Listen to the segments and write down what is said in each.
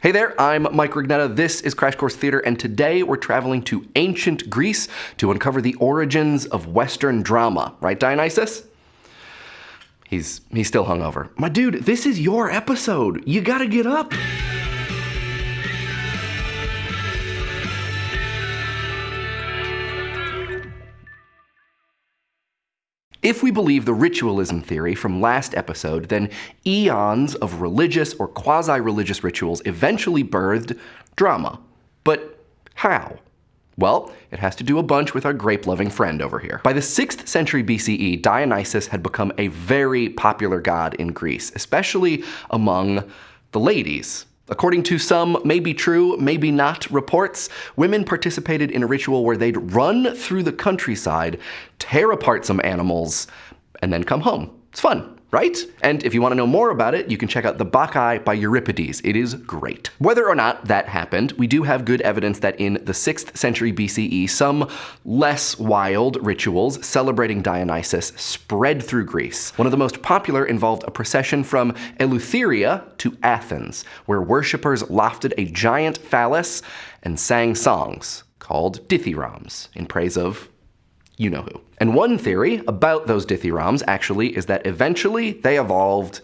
Hey there, I'm Mike Rugnetta. This is Crash Course Theater, and today we're traveling to ancient Greece to uncover the origins of Western drama. Right, Dionysus? He's he's still hungover. My dude, this is your episode. You gotta get up. If we believe the ritualism theory from last episode, then eons of religious or quasi-religious rituals eventually birthed drama. But how? Well, it has to do a bunch with our grape-loving friend over here. By the 6th century BCE, Dionysus had become a very popular god in Greece, especially among the ladies. According to some maybe true, maybe not reports, women participated in a ritual where they'd run through the countryside, tear apart some animals, and then come home. It's fun right? And if you want to know more about it, you can check out The Bacchae by Euripides. It is great. Whether or not that happened, we do have good evidence that in the 6th century BCE, some less wild rituals celebrating Dionysus spread through Greece. One of the most popular involved a procession from Eleutheria to Athens, where worshippers lofted a giant phallus and sang songs called dithyrambs in praise of you know who. And one theory about those dithyrambs actually is that eventually they evolved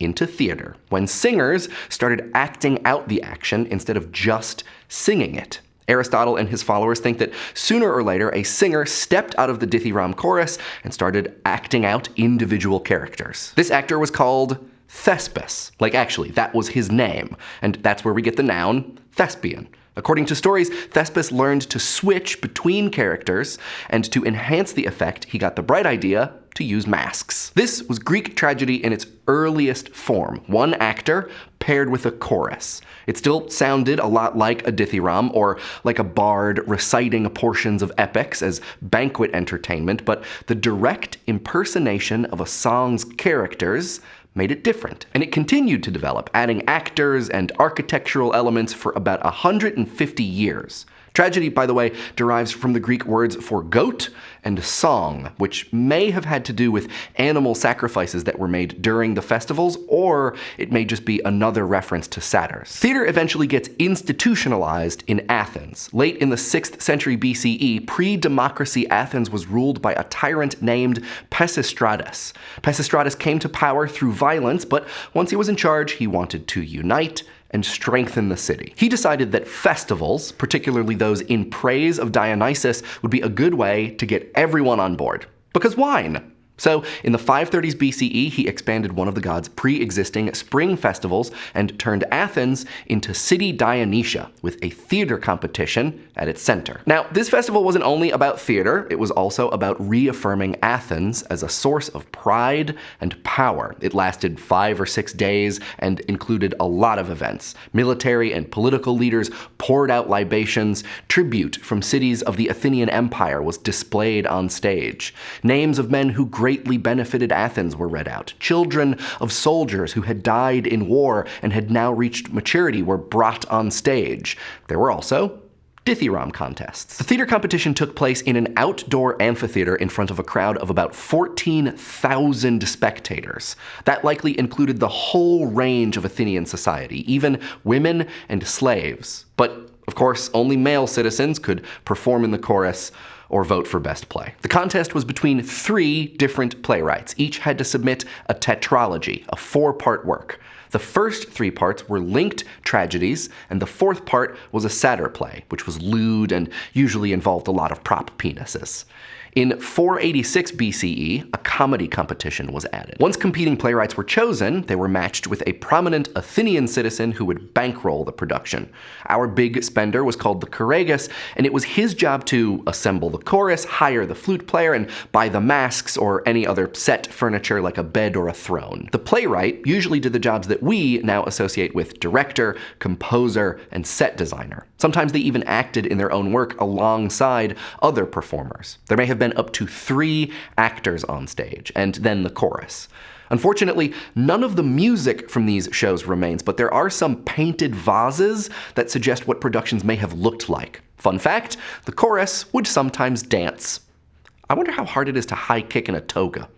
into theater, when singers started acting out the action instead of just singing it. Aristotle and his followers think that sooner or later a singer stepped out of the dithyramb chorus and started acting out individual characters. This actor was called Thespis. Like actually, that was his name, and that's where we get the noun thespian. According to stories, Thespis learned to switch between characters, and to enhance the effect, he got the bright idea to use masks. This was Greek tragedy in its earliest form, one actor paired with a chorus. It still sounded a lot like a dithyramb or like a bard reciting portions of epics as banquet entertainment, but the direct impersonation of a song's characters made it different. And it continued to develop, adding actors and architectural elements for about 150 years. Tragedy, by the way, derives from the Greek words for goat and song, which may have had to do with animal sacrifices that were made during the festivals, or it may just be another reference to satyrs. Theater eventually gets institutionalized in Athens. Late in the 6th century BCE, pre-democracy Athens was ruled by a tyrant named Pisistratus. Pisistratus came to power through violence, but once he was in charge, he wanted to unite and strengthen the city. He decided that festivals, particularly those in praise of Dionysus, would be a good way to get everyone on board. Because wine? So, in the 530s BCE, he expanded one of the god's pre-existing spring festivals and turned Athens into City Dionysia, with a theater competition at its center. Now, this festival wasn't only about theater, it was also about reaffirming Athens as a source of pride and power. It lasted five or six days and included a lot of events. Military and political leaders poured out libations, tribute from cities of the Athenian Empire was displayed on stage. Names of men who benefited Athens were read out. Children of soldiers who had died in war and had now reached maturity were brought on stage. There were also dithyramb contests. The theater competition took place in an outdoor amphitheater in front of a crowd of about 14,000 spectators. That likely included the whole range of Athenian society, even women and slaves. But, of course, only male citizens could perform in the chorus or vote for best play. The contest was between three different playwrights. Each had to submit a tetralogy, a four-part work. The first three parts were linked tragedies, and the fourth part was a satyr play, which was lewd and usually involved a lot of prop penises. In 486 BCE, a comedy competition was added. Once competing playwrights were chosen, they were matched with a prominent Athenian citizen who would bankroll the production. Our big spender was called the Choragus, and it was his job to assemble the chorus, hire the flute player, and buy the masks or any other set furniture like a bed or a throne. The playwright usually did the jobs that we now associate with director, composer, and set designer. Sometimes they even acted in their own work alongside other performers. There may have been up to three actors on stage, and then the chorus. Unfortunately, none of the music from these shows remains, but there are some painted vases that suggest what productions may have looked like. Fun fact, the chorus would sometimes dance. I wonder how hard it is to high kick in a toga.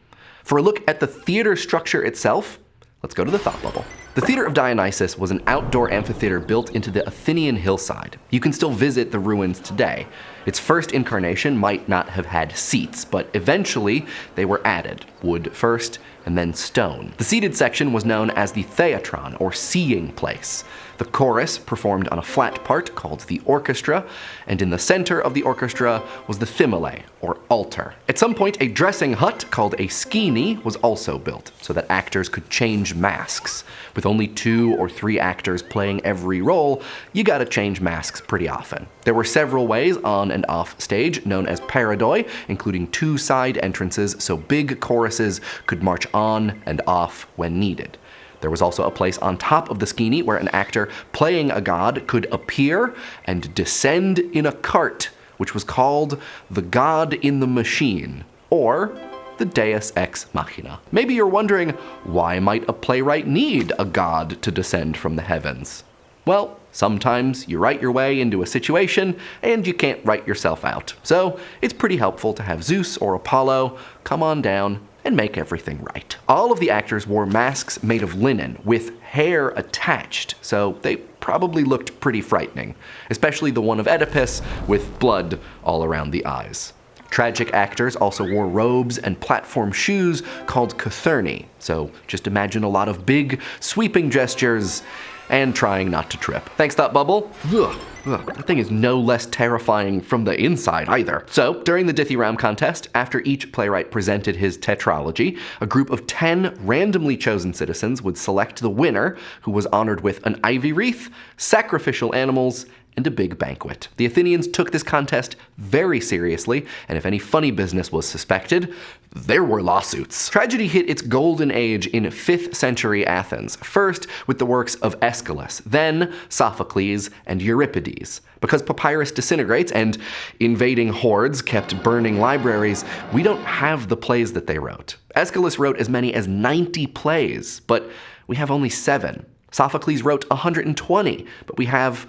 For a look at the theater structure itself, let's go to the thought bubble. The Theatre of Dionysus was an outdoor amphitheater built into the Athenian hillside. You can still visit the ruins today. Its first incarnation might not have had seats, but eventually they were added, wood first and then stone. The seated section was known as the theatron, or seeing place. The chorus performed on a flat part called the orchestra, and in the center of the orchestra was the thymele, or altar. At some point, a dressing hut called a skene was also built, so that actors could change masks. With only two or three actors playing every role, you gotta change masks pretty often. There were several ways on and off stage, known as parodoi, including two side entrances so big choruses could march on and off when needed. There was also a place on top of the skene where an actor playing a god could appear and descend in a cart, which was called the God in the Machine, or the Deus Ex Machina. Maybe you're wondering, why might a playwright need a god to descend from the heavens? Well, sometimes you write your way into a situation and you can't write yourself out. So it's pretty helpful to have Zeus or Apollo come on down and make everything right. All of the actors wore masks made of linen with hair attached, so they probably looked pretty frightening, especially the one of Oedipus with blood all around the eyes. Tragic actors also wore robes and platform shoes called cothurni, so just imagine a lot of big, sweeping gestures and trying not to trip. Thanks, Thought Bubble. Ugh. Ugh, that thing is no less terrifying from the inside either. So, during the Dithyramb contest, after each playwright presented his tetralogy, a group of 10 randomly chosen citizens would select the winner, who was honored with an ivy wreath, sacrificial animals, and a big banquet. The Athenians took this contest very seriously, and if any funny business was suspected, there were lawsuits. Tragedy hit its golden age in 5th century Athens, first with the works of Aeschylus, then Sophocles and Euripides. Because papyrus disintegrates and invading hordes kept burning libraries, we don't have the plays that they wrote. Aeschylus wrote as many as 90 plays, but we have only seven. Sophocles wrote 120, but we have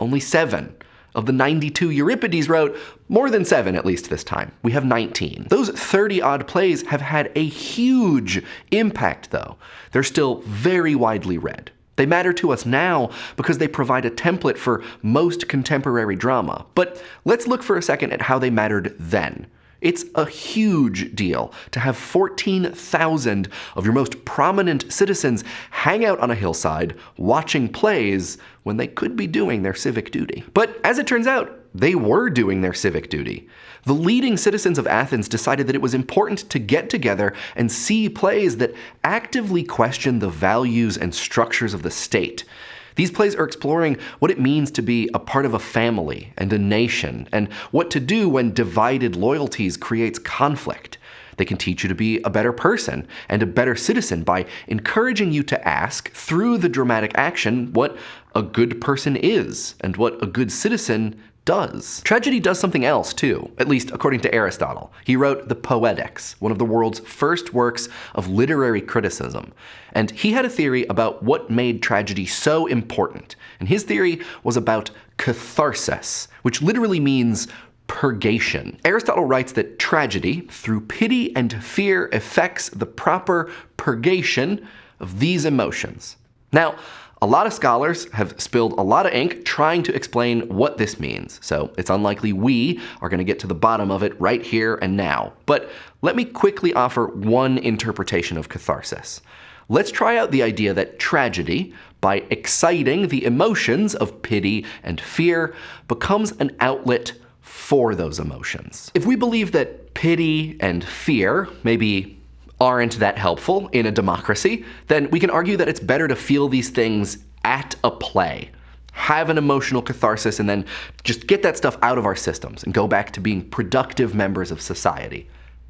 only seven. Of the 92 Euripides wrote, more than seven at least this time. We have 19. Those 30 odd plays have had a huge impact though. They're still very widely read. They matter to us now because they provide a template for most contemporary drama. But let's look for a second at how they mattered then. It's a huge deal to have 14,000 of your most prominent citizens hang out on a hillside watching plays when they could be doing their civic duty. But as it turns out, they were doing their civic duty. The leading citizens of Athens decided that it was important to get together and see plays that actively question the values and structures of the state. These plays are exploring what it means to be a part of a family and a nation, and what to do when divided loyalties creates conflict. They can teach you to be a better person and a better citizen by encouraging you to ask, through the dramatic action, what a good person is and what a good citizen does. Tragedy does something else too, at least according to Aristotle. He wrote the Poetics, one of the world's first works of literary criticism. And he had a theory about what made tragedy so important. And his theory was about catharsis, which literally means purgation. Aristotle writes that tragedy, through pity and fear, effects the proper purgation of these emotions. Now, a lot of scholars have spilled a lot of ink trying to explain what this means, so it's unlikely we are going to get to the bottom of it right here and now. But let me quickly offer one interpretation of catharsis. Let's try out the idea that tragedy, by exciting the emotions of pity and fear, becomes an outlet for those emotions. If we believe that pity and fear, maybe aren't that helpful in a democracy, then we can argue that it's better to feel these things at a play. Have an emotional catharsis and then just get that stuff out of our systems and go back to being productive members of society.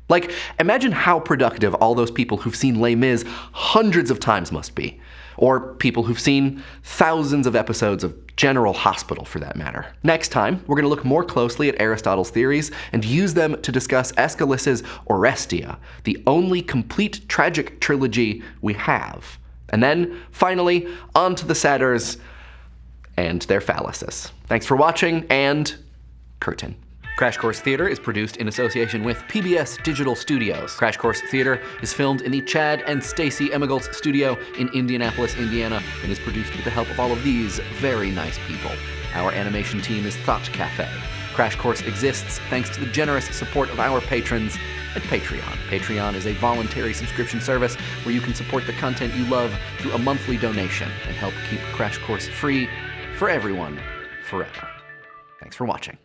Like, imagine how productive all those people who've seen Les Mis hundreds of times must be or people who've seen thousands of episodes of General Hospital for that matter. Next time, we're going to look more closely at Aristotle's theories and use them to discuss Aeschylus's Oresteia, the only complete tragic trilogy we have. And then, finally, on to the satyrs and their phalluses. Thanks for watching, and curtain. Crash Course Theater is produced in association with PBS Digital Studios. Crash Course Theater is filmed in the Chad and Stacy Emigholz studio in Indianapolis, Indiana, and is produced with the help of all of these very nice people. Our animation team is Thought Cafe. Crash Course exists thanks to the generous support of our patrons at Patreon. Patreon is a voluntary subscription service where you can support the content you love through a monthly donation and help keep Crash Course free for everyone forever. Thanks for watching.